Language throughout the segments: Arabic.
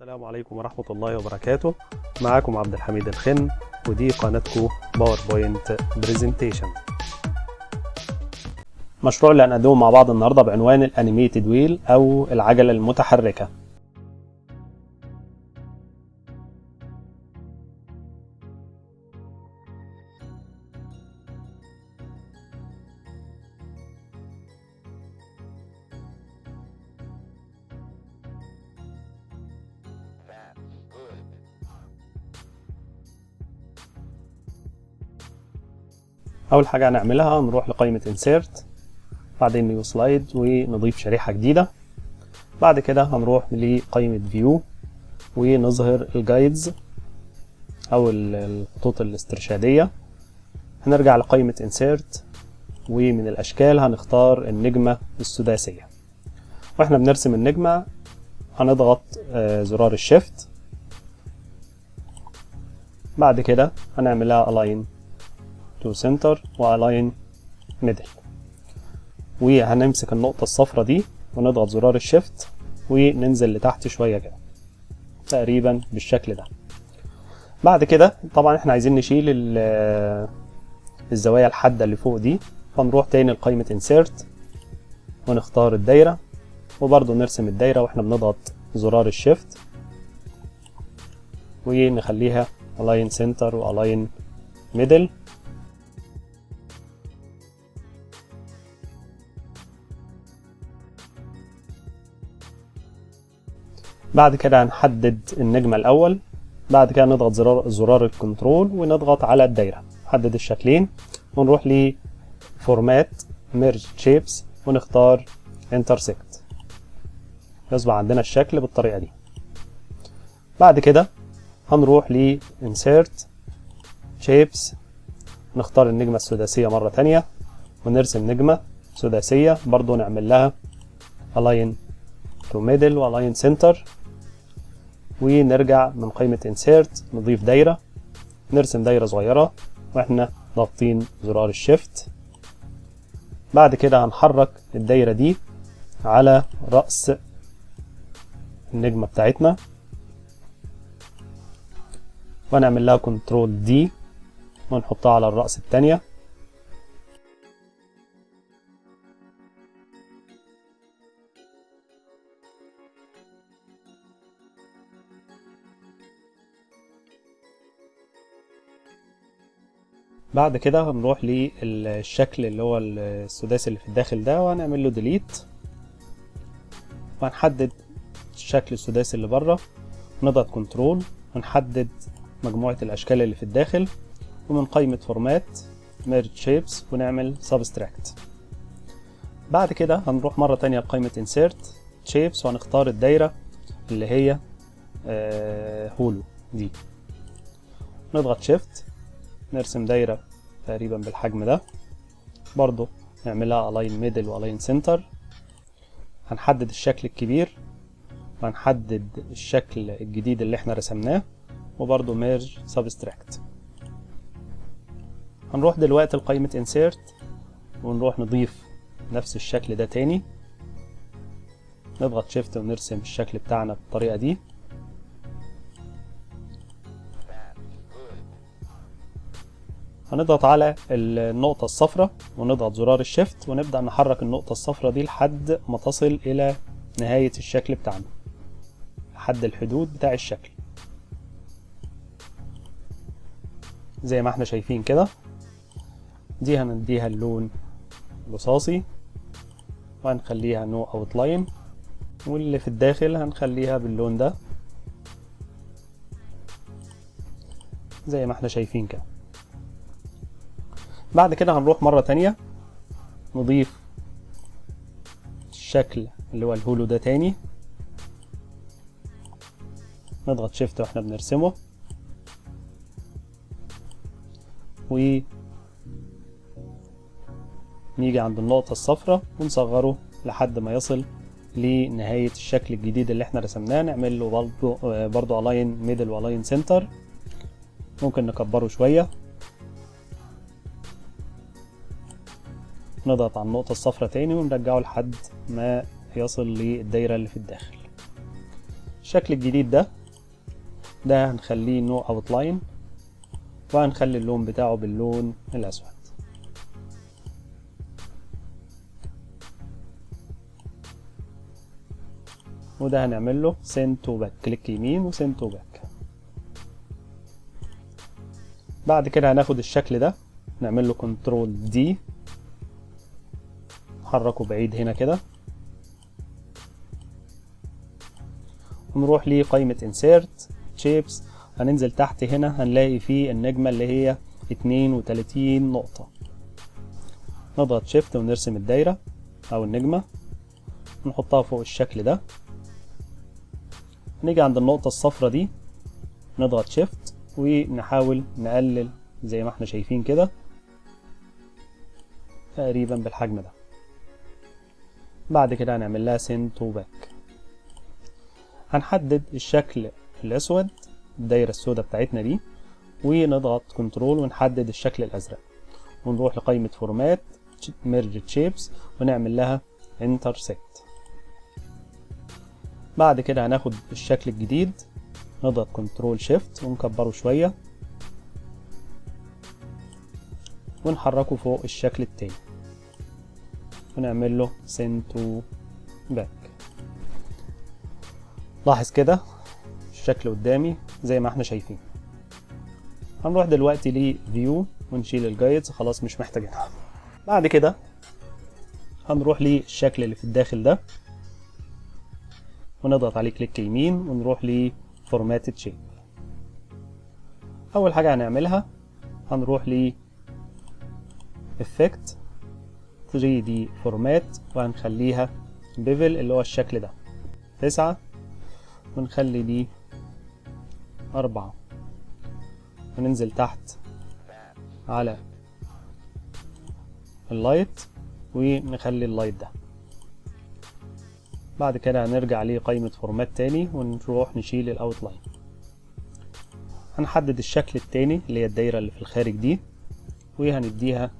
السلام عليكم ورحمة الله وبركاته. معاكم عبد الحميد الخن ودي قناتكم PowerPoint presentation مشروع اللي هنقدمه مع بعض النهارده بعنوان ال animated wheel أو العجلة المتحركة. أول حاجة هنعملها نروح لقائمة insert بعدين new slide ونضيف شريحة جديدة. بعد كده هنروح لقائمة view ونظهر ال guides أو الخطوط الاسترشادية. هنرجع لقائمة insert ومن الأشكال هنختار النجمة السداسية. وإحنا بنرسم النجمة هنضغط زرار ال shift بعد كده هنعملها align. To center و align middle وهنمسك النقطة الصفرا دي ونضغط زرار ال shift وننزل لتحت شوية كده. تقريبا بالشكل ده. بعد كده طبعا إحنا عايزين نشيل الزوايا الحادة اللي فوق دي. فنروح تاني لقائمة insert ونختار الدايرة. وبرضو نرسم الدايرة وإحنا بنضغط زرار ال shift. ونخليها align center و align middle. بعد كده هنحدد النجمة الأول بعد كده نضغط زرار زرار ال control ونضغط على الدايرة. نحدد الشكلين ونروح ل format merge shapes ونختار intersect يصبح عندنا الشكل بالطريقة دي. بعد كده هنروح ل insert نختار النجمة السداسية مرة تانية ونرسم نجمة سداسية برضو نعمل لها align to middle و align center. ونرجع من قائمة insert نضيف دايرة نرسم دايرة صغيرة وإحنا ضاغطين زرار الشيفت. بعد كده هنحرك الدايرة دي على رأس النجمة بتاعتنا. ونعمل لها كنترول دي ونحطها على الرأس التانية. بعد كده هنروح للشكل اللي هو السداسي اللي في الداخل ده وهنعمل له delete وهنحدد الشكل السداسي اللي بره نضغط control ونحدد مجموعة الأشكال اللي في الداخل ومن قائمة format merge shapes ونعمل subtract بعد كده هنروح مرة تانية لقائمة insert shapes وهنختار الدايرة اللي هي آه hollow دي. نضغط shift نرسم دايرة تقريبا بالحجم ده. برضو نعملها align middle و align center. هنحدد الشكل الكبير. وهنحدد الشكل الجديد اللي إحنا رسمناه. وبرضو merge subtract هنروح دلوقتي لقائمة insert. ونروح نضيف نفس الشكل ده تاني. نضغط شيفت ونرسم الشكل بتاعنا بالطريقة دي. هنضغط على النقطة الصفراء ونضغط زرار الشيفت ونبدأ نحرك النقطة الصفراء دي لحد ما تصل إلى نهاية الشكل بتاعنا. لحد الحدود بتاع الشكل. زي ما إحنا شايفين كده. دي هنديها اللون رصاصي. وهنخليها no outline واللي في الداخل هنخليها باللون ده. زي ما إحنا شايفين كده. بعد كده هنروح مرة تانية. نضيف الشكل اللي هو ال hollow ده تاني. نضغط shift وإحنا بنرسمه. و نيجي عند النقطة الصفراء ونصغره لحد ما يصل لنهاية الشكل الجديد اللي إحنا رسمناه. نعمل له برضو, برضو align middle و align center. ممكن نكبره شوية. نضغط على النقطة الصفراء تاني ونرجعه لحد ما يصل للدايرة اللي في الداخل. الشكل الجديد ده ده هنخليه no outline وهنخلي اللون بتاعه باللون الأسود. وده هنعمل له to back. كليك يمين و send to back. بعد كده هناخد الشكل ده نعمل له control D نحركه بعيد هنا كده. ونروح لقائمة insert shapes. هننزل تحت هنا هنلاقي فيه النجمة اللي هي 32 نقطة. نضغط شيفت ونرسم الدايرة أو النجمة. نحطها فوق الشكل ده. نيجي عند النقطة الصفرة دي. نضغط شيفت ونحاول نقلل زي ما إحنا شايفين كده تقريبا بالحجم ده. بعد كده هنعمل لها send to back. هنحدد الشكل الأسود الدايرة السوداء بتاعتنا دي ونضغط control ونحدد الشكل الأزرق. ونروح لقائمة format merge shapes ونعمل لها intersect. بعد كده هناخد الشكل الجديد نضغط control shift ونكبره شوية ونحركه فوق الشكل التاني. ونعمل له send to back. لاحظ كده الشكل قدامي زي ما إحنا شايفين. هنروح دلوقتي ل view ونشيل ال guides خلاص مش محتاجينها بعد كده هنروح للشكل اللي في الداخل ده. ونضغط عليه كليك يمين ونروح ل format shape أول حاجة هنعملها هنروح ل effect. 3D format وهنخليها bevel اللي هو الشكل ده. تسعة ونخلي دي أربعة. وننزل تحت على ال light ونخلي ال light ده. بعد كده هنرجع لقائمة format تاني ونروح نشيل ال outline هنحدد الشكل التاني اللي هي الدايرة اللي في الخارج دي وهنديها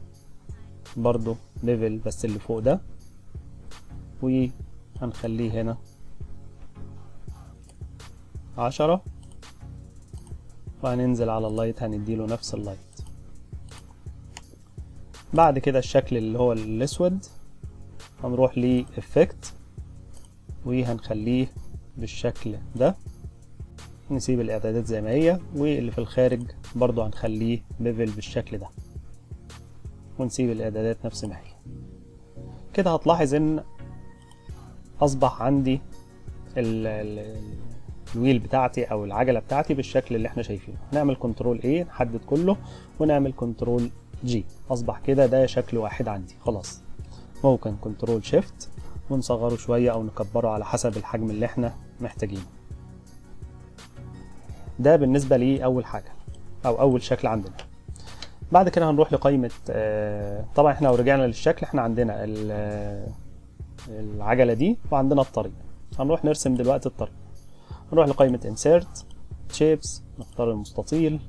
برضو bevel بس اللي فوق ده. وهنخليه هنا. عشرة. وهننزل على ال light هنديله نفس ال light. بعد كده الشكل اللي هو الأسود هنروح ل effect وهنخليه بالشكل ده. نسيب الإعدادات زي ما هي. واللي في الخارج برضو هنخليه bevel بالشكل ده. ونسيب الإعدادات نفس ما هي. كده هتلاحظ إن أصبح عندي ال ال ال wheel بتاعتي أو العجلة بتاعتي بالشكل اللي إحنا شايفينه. نعمل control A نحدد كله ونعمل control G أصبح كده ده شكل واحد عندي. خلاص. ممكن كنترول شيفت ونصغره شوية أو نكبره على حسب الحجم اللي إحنا محتاجينه. ده بالنسبة لي أول حاجة أو أول شكل عندنا. بعد كده هنروح لقائمة طبعا إحنا لو رجعنا للشكل إحنا عندنا العجلة دي وعندنا الطريق. هنروح نرسم دلوقتي الطريق. نروح لقائمة insert shapes نختار المستطيل.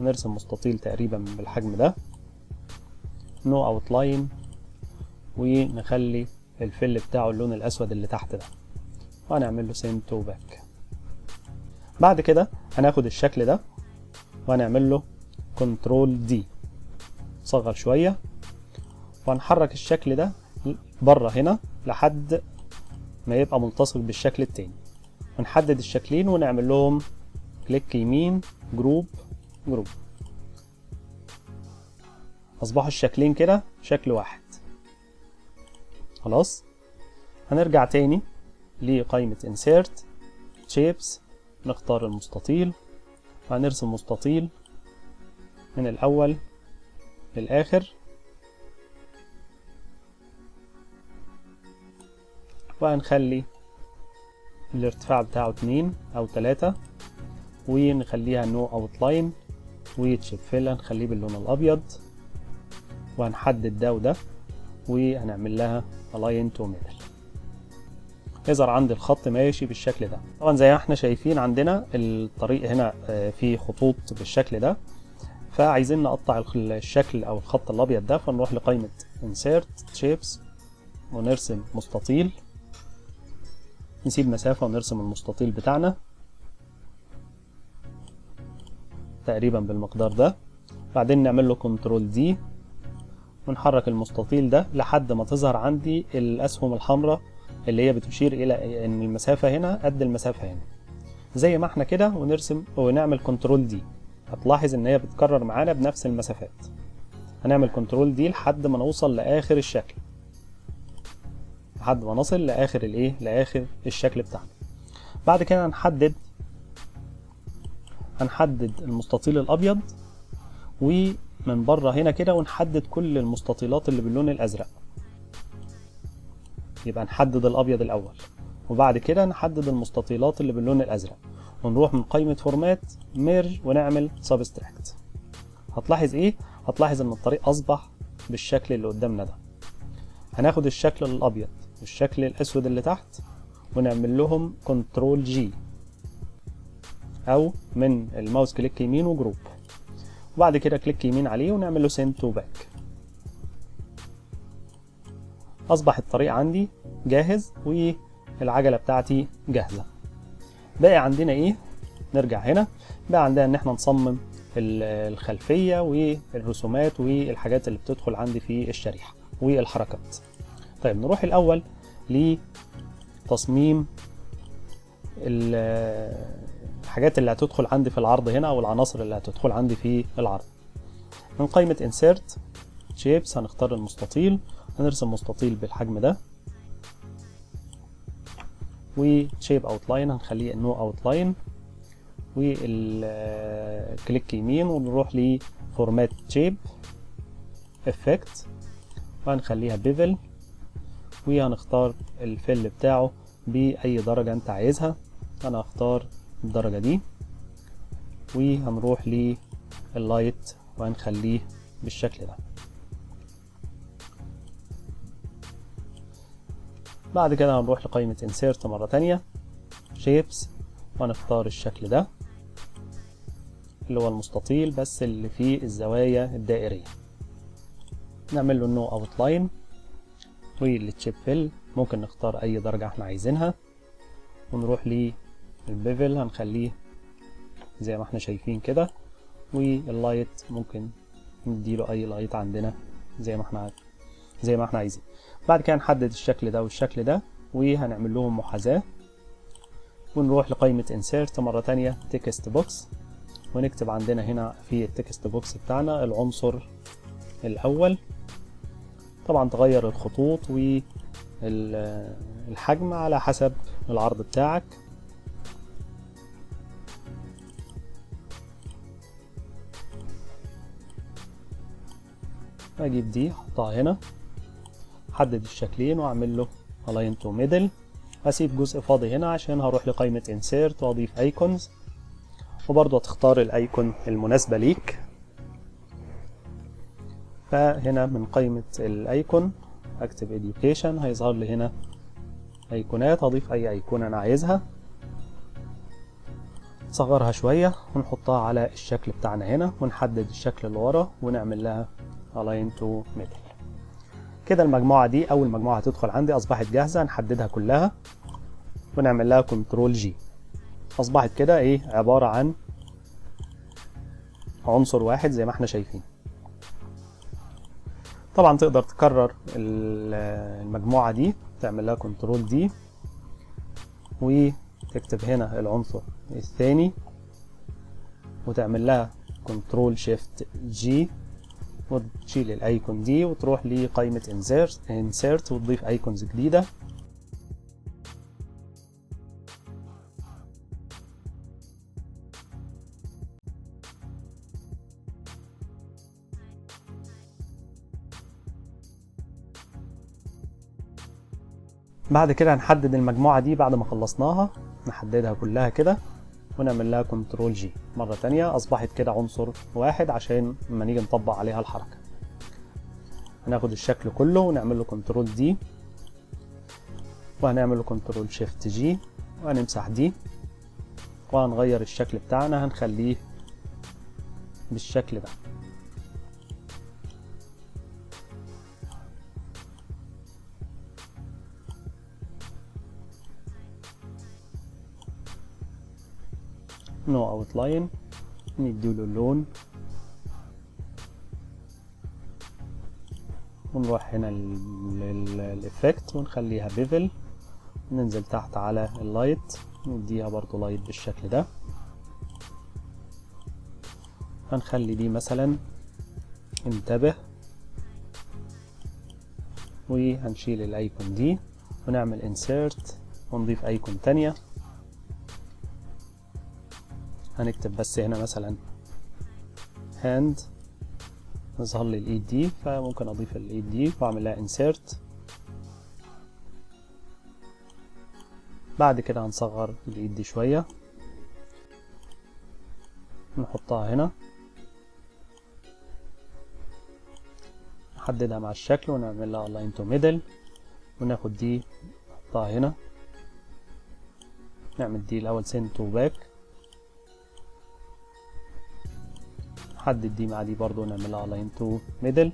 ونرسم مستطيل تقريبا بالحجم ده. no outline. ونخلي الفل بتاعه اللون الأسود اللي تحت ده. وهنعمل له send to back. بعد كده هناخد الشكل ده. وهنعمل له كنترول دي صغر شوية. وهنحرك الشكل ده برة هنا لحد ما يبقى ملتصق بالشكل التاني. ونحدد الشكلين ونعمل لهم كليك يمين group group أصبحوا الشكلين كده شكل واحد. خلاص؟ هنرجع تاني لقائمة insert shapes نختار المستطيل. وهنرسم مستطيل. من الأول للآخر. وهنخلي الارتفاع بتاعه اتنين أو تلاتة ونخليها no outline و shape fill هنخليه باللون الأبيض. وهنحدد ده وده وهنعمل لها align to middle يظهر عندي الخط ماشي بالشكل ده. طبعا زي ما إحنا شايفين عندنا الطريق هنا فيه خطوط بالشكل ده. فعايزين نقطع الشكل أو الخط الأبيض ده فنروح لقائمة insert shapes ونرسم مستطيل. نسيب مسافة ونرسم المستطيل بتاعنا تقريبا بالمقدار ده. بعدين نعمل له control D ونحرك المستطيل ده لحد ما تظهر عندي الأسهم الحمراء اللي هي بتشير إلى إن المسافة هنا قد المسافة هنا. زي ما إحنا كده ونرسم ونعمل control D هتلاحظ إن هي بتكرر معانا بنفس المسافات. هنعمل كنترول دي لحد ما نوصل لآخر الشكل. لحد ما نصل لآخر الإيه؟ لآخر الشكل بتاعنا. بعد كده هنحدد هنحدد المستطيل الأبيض ومن بره هنا كده ونحدد كل المستطيلات اللي باللون الأزرق. يبقى نحدد الأبيض الأول وبعد كده نحدد المستطيلات اللي باللون الأزرق. ونروح من قائمة format merge ونعمل subtract هتلاحظ إيه؟ هتلاحظ إن الطريق أصبح بالشكل اللي قدامنا ده. هناخد الشكل الأبيض والشكل الأسود اللي تحت ونعمل لهم control G أو من الماوس click يمين و group. وبعد كده click يمين عليه ونعمل له send to back أصبح الطريق عندي جاهز والعجلة بتاعتي جاهزة. باقي عندنا إيه؟ نرجع هنا. بقى عندنا إن إحنا نصمم الخلفية والرسومات والحاجات اللي بتدخل عندي في الشريحة والحركات. طيب نروح الأول لتصميم الحاجات اللي هتدخل عندي في العرض هنا أو العناصر اللي هتدخل عندي في العرض. من قائمة insert shapes هنختار المستطيل. هنرسم مستطيل بالحجم ده. و shape outline هنخليه no outline. والكليك يمين ونروح ل format shape effect. وهنخليها bevel. وهنختار الفل بتاعه بأي درجة أنت عايزها. أنا هختار الدرجة دي. وهنروح لل light وهنخليه بالشكل ده. بعد كده هنروح لقائمة insert مرة تانية. shapes وهنختار الشكل ده اللي هو المستطيل بس اللي فيه الزوايا الدائرية. نعمل له no outline وال shape fill ممكن نختار أي درجة إحنا عايزينها. ونروح لل bevel هنخليه زي ما إحنا شايفين كده. وال light ممكن نديله أي light عندنا زي ما إحنا زي ما إحنا عايزين. بعد كده نحدد الشكل ده والشكل ده وهنعمل لهم محاذاة. ونروح لقائمة insert مرة تانية text box. ونكتب عندنا هنا في ال text box بتاعنا العنصر الأول. طبعا تغير الخطوط والحجم على حسب العرض بتاعك. أجيب دي أحطها هنا. احدد الشكلين واعمل له align to middle. هسيب جزء فاضي هنا عشان هروح لقائمة insert واضيف icons. وبرضه هتختار الايكون المناسبة ليك. فهنا من قائمة ال icon اكتب education هيظهر لي هنا ايقونات هضيف أي ايقونة أنا عايزها. نصغرها شوية ونحطها على الشكل بتاعنا هنا ونحدد الشكل اللي ورا ونعمل لها align to middle. كده المجموعة دي أول مجموعة هتدخل عندي أصبحت جاهزة نحددها كلها ونعمل لها control G أصبحت كده إيه؟ عبارة عن عنصر واحد زي ما إحنا شايفين. طبعا تقدر تكرر المجموعة دي تعمل لها control D وتكتب هنا العنصر الثاني وتعمل لها control shift G وتشيل ال icon دي وتروح لقائمة insert, insert وتضيف icons جديدة. بعد كده هنحدد المجموعة دي بعد ما خلصناها. نحددها كلها كده. ونعمل لها control G. مرة تانية أصبحت كده عنصر واحد عشان لما نيجي نطبق عليها الحركة. هناخد الشكل كله ونعمل له control D. وهنعمل له control shift G. وهنمسح دي. وهنغير الشكل بتاعنا. هنخليه بالشكل ده. no outline نديله اللون. ونروح هنا لل effect ونخليها bevel ننزل تحت على ال light نديها برضو light بالشكل ده. هنخلي دي مثلا انتبه. وهنشيل ال icon دي ونعمل insert ونضيف icon تانية. هنكتب بس هنا مثلا hand يظهر لي الايد دي فممكن أضيف الايد دي وأعمل لها insert بعد كده هنصغر الايد دي شوية. نحطها هنا. نحددها مع الشكل ونعمل لها align to middle. وناخد دي نحطها هنا. نعمل دي الأول send to back. نحدد دي مع دي برضو نعمل لها align to middle.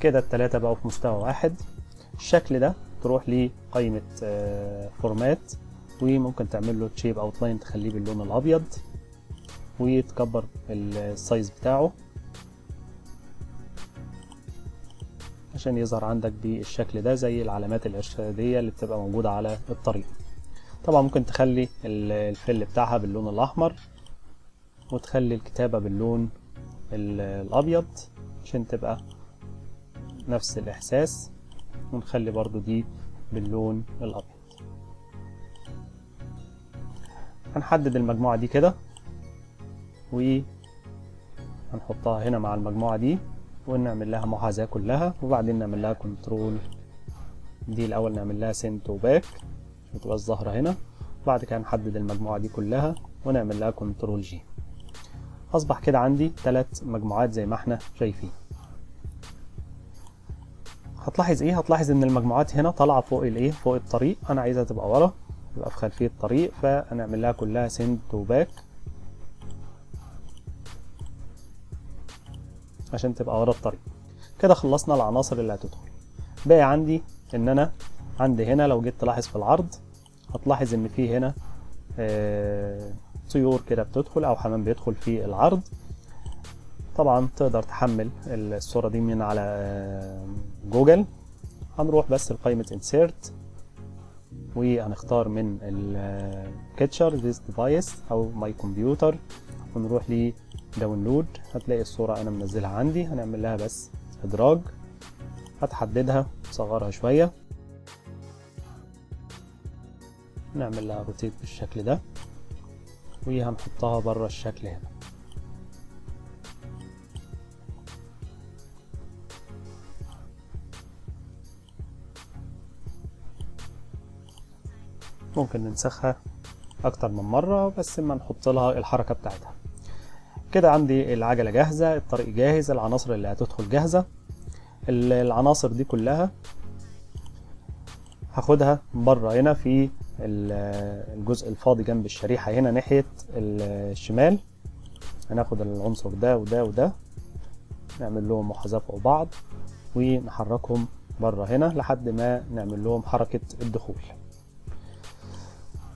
كده التلاتة بقوا في مستوى واحد. الشكل ده تروح لقائمة format وممكن تعمل له shape outline تخليه باللون الأبيض وتكبر السايز بتاعه. عشان يظهر عندك بالشكل ده زي العلامات الارشادية اللي بتبقى موجودة على الطريق. طبعا ممكن تخلي الفل بتاعها باللون الأحمر. وتخلي الكتابة باللون الأبيض عشان تبقى نفس الإحساس ونخلي برضو دي باللون الأبيض. هنحدد المجموعة دي كده وهنحطها هنا مع المجموعة دي ونعمل لها محاذاة كلها وبعدين نعمل لها control دي الأول نعمل لها send to back عشان تبقى ظاهرة هنا. بعد كده نحدد المجموعة دي كلها ونعمل لها control G أصبح كده عندي ثلاث مجموعات زي ما إحنا شايفين. هتلاحظ إيه؟ هتلاحظ إن المجموعات هنا طالعة فوق الإيه؟ فوق الطريق. أنا عايزها تبقى ورا تبقى في خلفية الطريق فهنعمل لها كلها send to back عشان تبقى ورا الطريق. كده خلصنا العناصر اللي هتدخل. باقي عندي إن أنا عندي هنا لو جيت تلاحظ في العرض هتلاحظ إن في هنا آه طيور كده بتدخل أو حمام بيدخل في العرض. طبعا تقدر تحمل الصورة دي من على جوجل. هنروح بس لقائمة insert وهنختار من ال picture this device أو my computer. ونروح ل download. هتلاقي الصورة أنا منزلها عندي. هنعمل لها بس إدراج. هتحددها صغرها شوية. نعمل لها rotate بالشكل ده. وهنحطها بره الشكل هنا. ممكن ننسخها أكتر من مرة بس ما نحط لها الحركة بتاعتها. كده عندي العجلة جاهزة الطريق جاهز العناصر اللي هتدخل جاهزة. العناصر دي كلها هاخدها بره هنا في الجزء الفاضي جنب الشريحة هنا ناحية الشمال. هناخد العنصر ده وده وده. نعمل لهم محاذاة فوق بعض ونحركهم بره هنا لحد ما نعمل لهم حركة الدخول.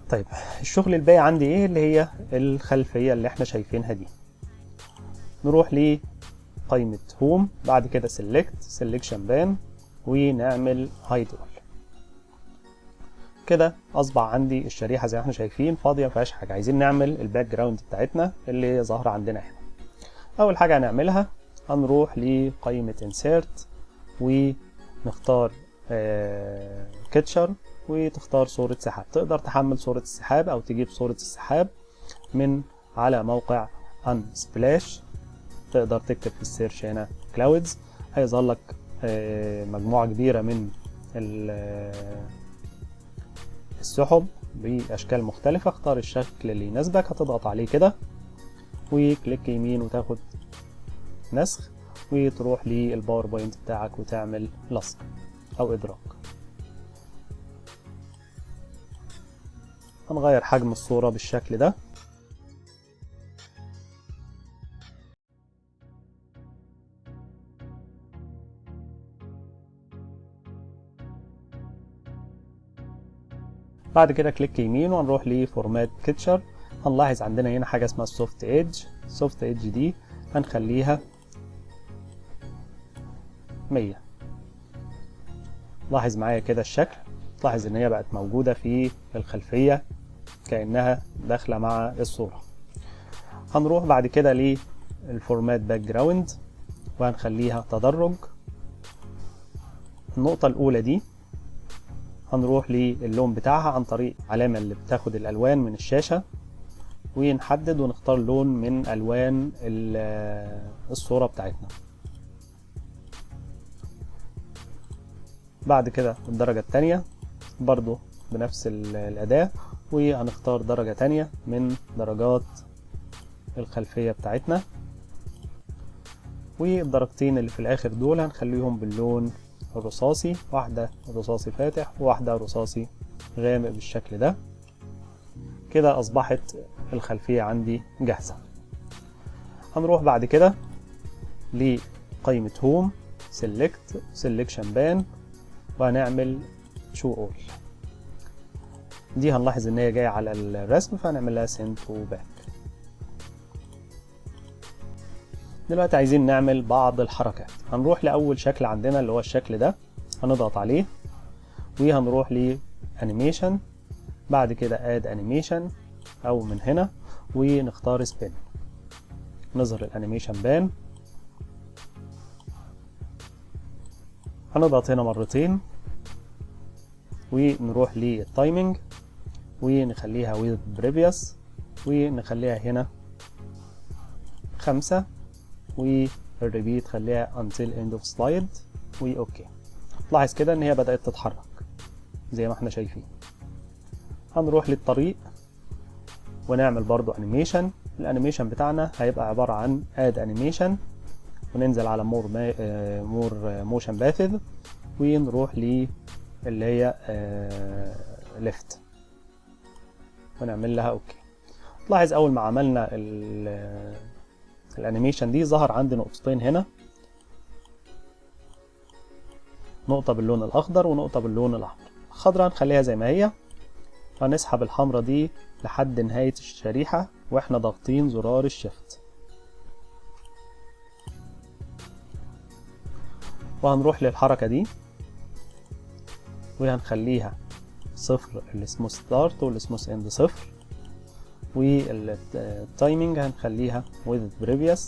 طيب الشغل الباقي عندي إيه؟ اللي هي الخلفية اللي إحنا شايفينها دي. نروح لقائمة home بعد كده select selection pane ونعمل hide كده اصبح عندي الشريحة زي ما إحنا شايفين فاضية مفيهاش حاجة. عايزين نعمل ال background بتاعتنا اللي هي ظاهرة عندنا هنا أول حاجة هنعملها هنروح لقائمة insert ونختار كاتشر وتختار صورة سحاب. تقدر تحمل صورة السحاب أو تجيب صورة السحاب من على موقع Unsplash. تقدر تكتب في السيرش هنا clouds. هيظهر لك مجموعة كبيرة من السحب بأشكال مختلفة. اختار الشكل اللي يناسبك هتضغط عليه كده وكليك يمين وتاخد نسخ وتروح للباوربوينت بتاعك وتعمل لصق أو إدراك. هنغير حجم الصورة بالشكل ده. بعد كده click يمين وهنروح ل format picture هنلاحظ عندنا هنا حاجة اسمها ال soft edge ال soft edge دي هنخليها 100 لاحظ معايا كده الشكل. تلاحظ إن هي بقت موجودة في الخلفية كأنها داخلة مع الصورة. هنروح بعد كده لل format background وهنخليها تدرج. النقطة الأولى دي هنروح للون بتاعها عن طريق علامة اللي بتاخد الألوان من الشاشة ونحدد ونختار لون من ألوان الصورة بتاعتنا. بعد كده الدرجة التانية برضو بنفس الأداة وهنختار درجة تانية من درجات الخلفية بتاعتنا. والدرجتين اللي في الآخر دول هنخليهم باللون الرصاصي واحدة رصاصي فاتح وواحدة رصاصي غامق بالشكل ده. كده أصبحت الخلفية عندي جاهزة. هنروح بعد كده لقائمة home select selection pane وهنعمل show all. دي هنلاحظ إن هي جاية على الرسم فهنعمل لها send to back. دلوقتي عايزين نعمل بعض الحركات. هنروح لأول شكل عندنا اللي هو الشكل ده هنضغط عليه وهنروح ل animation بعد كده add animation أو من هنا ونختار spin نظهر ال animation pane هنضغط هنا مرتين ونروح لل timing ونخليها with previous ونخليها هنا خمسة. وال repeat خليها until end of slide و OK. لاحظ كده إن هي بدأت تتحرك زي ما إحنا شايفين. هنروح للطريق ونعمل برضو animation ال animation بتاعنا هيبقى عبارة عن add animation وننزل على more more motion paths ونروح ل اللي هي left ونعمل لها OK. لاحظ أول ما عملنا ال animation دي ظهر عندي نقطتين هنا. نقطة باللون الأخضر ونقطة باللون الأحمر. الخضراء هنخليها زي ما هي. هنسحب الحمرة دي لحد نهاية الشريحة وإحنا ضاغطين زرار ال shift وهنروح للحركة دي. وهنخليها صفر ال smooth start وال smooth end صفر. وال timing هنخليها with previous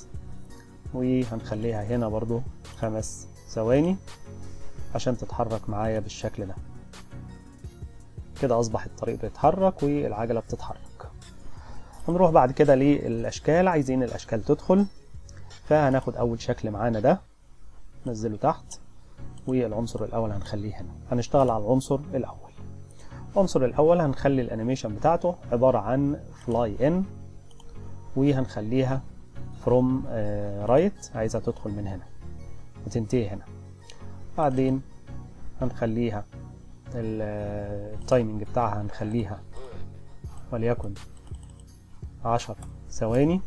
وهنخليها هنا برضو خمس ثواني عشان تتحرك معايا بالشكل ده. كده أصبح الطريق بيتحرك والعجلة بتتحرك. هنروح بعد كده للأشكال عايزين الأشكال تدخل فهناخد أول شكل معانا ده ننزله تحت والعنصر الأول هنخليه هنا. هنشتغل على العنصر الأول. العنصر الأول هنخلي ال animation بتاعته عبارة عن fly in وهنخليها from right عايزها تدخل من هنا وتنتهي هنا. بعدين هنخليها ال timing بتاعها هنخليها وليكن عشر ثواني.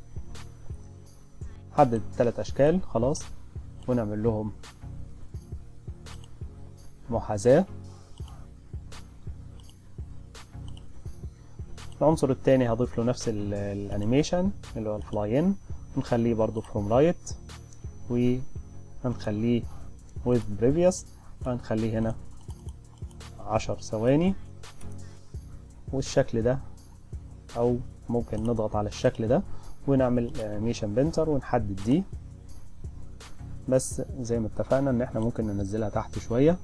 حدد ثلاث أشكال خلاص ونعمل لهم محاذاة. العنصر التاني هضيف له نفس ال animation اللي هو ال fly in ونخليه برضو from right وهنخليه with previous وهنخليه هنا عشر ثواني. والشكل ده أو ممكن نضغط على الشكل ده ونعمل animation painter ونحدد دي. بس زي ما اتفقنا إن إحنا ممكن ننزلها تحت شوية.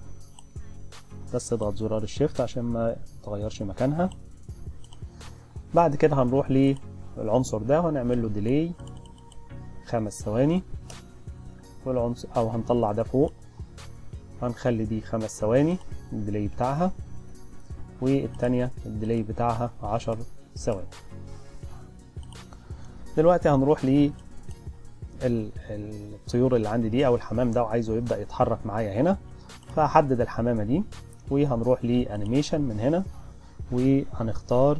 بس اضغط زرار ال shift عشان ما تغيرش مكانها. بعد كده هنروح للعنصر ده وهنعمل له delay خمس ثواني. والعنصر أو هنطلع ده فوق هنخلي دي خمس ثواني ال delay بتاعها. والتانية ال delay بتاعها عشر ثواني. دلوقتي هنروح ل الطيور اللي عندي دي أو الحمام ده وعايزه يبدأ يتحرك معايا هنا. فهحدد الحمامة دي وهنروح ل animation من هنا. وهنختار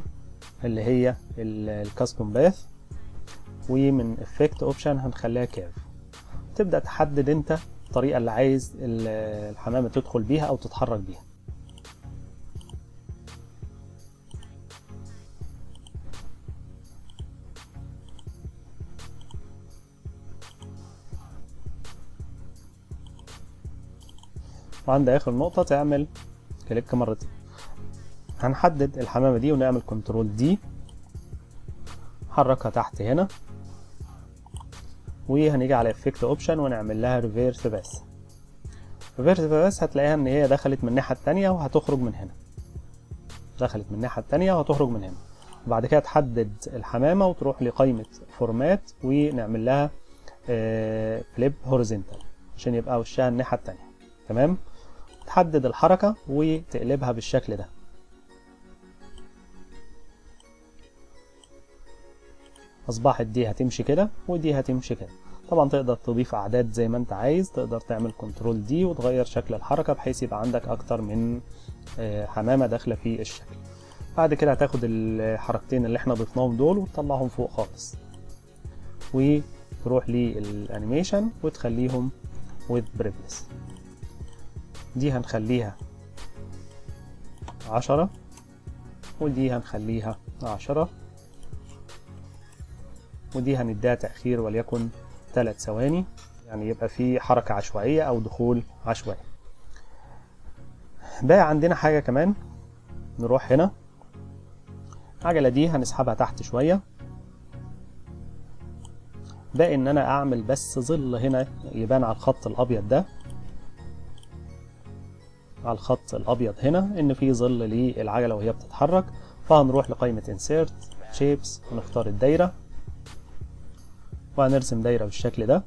اللي هي ال custom path ومن effect option هنخليها curve تبدأ تحدد انت الطريقة اللي عايز الحمامة تدخل بيها أو تتحرك بيها. وعند آخر نقطة تعمل click مرتين. هنحدد الحمامة دي ونعمل control D. حركها تحت هنا. وهنيجي على effect option ونعمل لها reverse path reverse path هتلاقيها إن هي دخلت من الناحية التانية وهتخرج من هنا. دخلت من الناحية التانية وهتخرج من هنا. وبعد كده تحدد الحمامة وتروح لقائمة format ونعمل لها flip horizontal عشان يبقى وشها الناحية التانية. تمام؟ تحدد الحركة وتقلبها بالشكل ده. أصبحت دي هتمشي كده ودي هتمشي كده. طبعا تقدر تضيف أعداد زي ما أنت عايز تقدر تعمل control D وتغير شكل الحركة بحيث يبقى عندك أكتر من حمامة داخلة في الشكل. بعد كده هتاخد الحركتين اللي إحنا ضفناهم دول وتطلعهم فوق خالص. وتروح لل animation وتخليهم with previous دي هنخليها عشرة ودي هنخليها عشرة. ودي هنديها تأخير وليكن ثلاث ثواني. يعني يبقى في حركة عشوائية أو دخول عشوائي. بقى عندنا حاجة كمان. نروح هنا. العجلة دي هنسحبها تحت شوية. باقي إن أنا أعمل بس ظل هنا يبان على الخط الأبيض ده. على الخط الأبيض هنا إن في ظل للعجلة وهي بتتحرك. فهنروح لقائمة insert shapes ونختار الدايرة. وهنرسم دايرة بالشكل ده.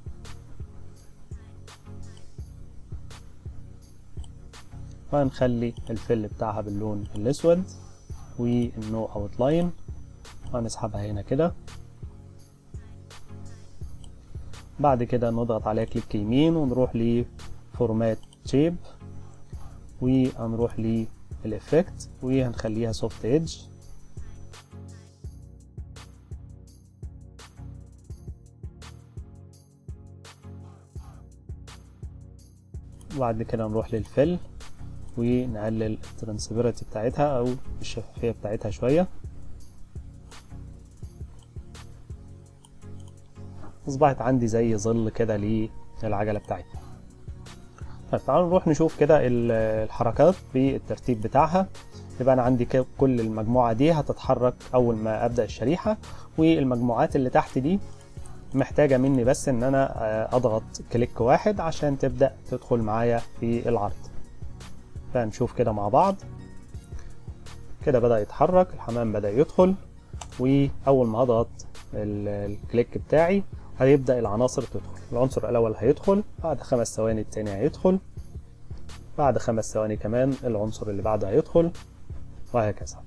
وهنخلي ال fill بتاعها باللون الأسود وال no outline وهنسحبها هنا كده. بعد كده نضغط عليها click يمين ونروح ل format shape وهنروح لل effect وهنخليها soft edge وبعد كده نروح لل fill ونقلل ال transparency بتاعتها أو الشفافية بتاعتها شوية. أصبحت عندي زي ظل كده للعجلة بتاعتنا طيب تعالوا نروح نشوف كده الحركات بالترتيب بتاعها. يبقى أنا عندي كل المجموعة دي هتتحرك أول ما أبدأ الشريحة والمجموعات اللي تحت دي محتاجة مني بس إن أنا أضغط كليك واحد عشان تبدأ تدخل معايا في العرض. فنشوف كده مع بعض. كده بدأ يتحرك الحمام بدأ يدخل وأول ما هضغط الكليك بتاعي هيبدأ العناصر تدخل. العنصر الأول هيدخل بعد خمس ثواني التاني هيدخل بعد خمس ثواني كمان العنصر اللي بعده هيدخل وهكذا.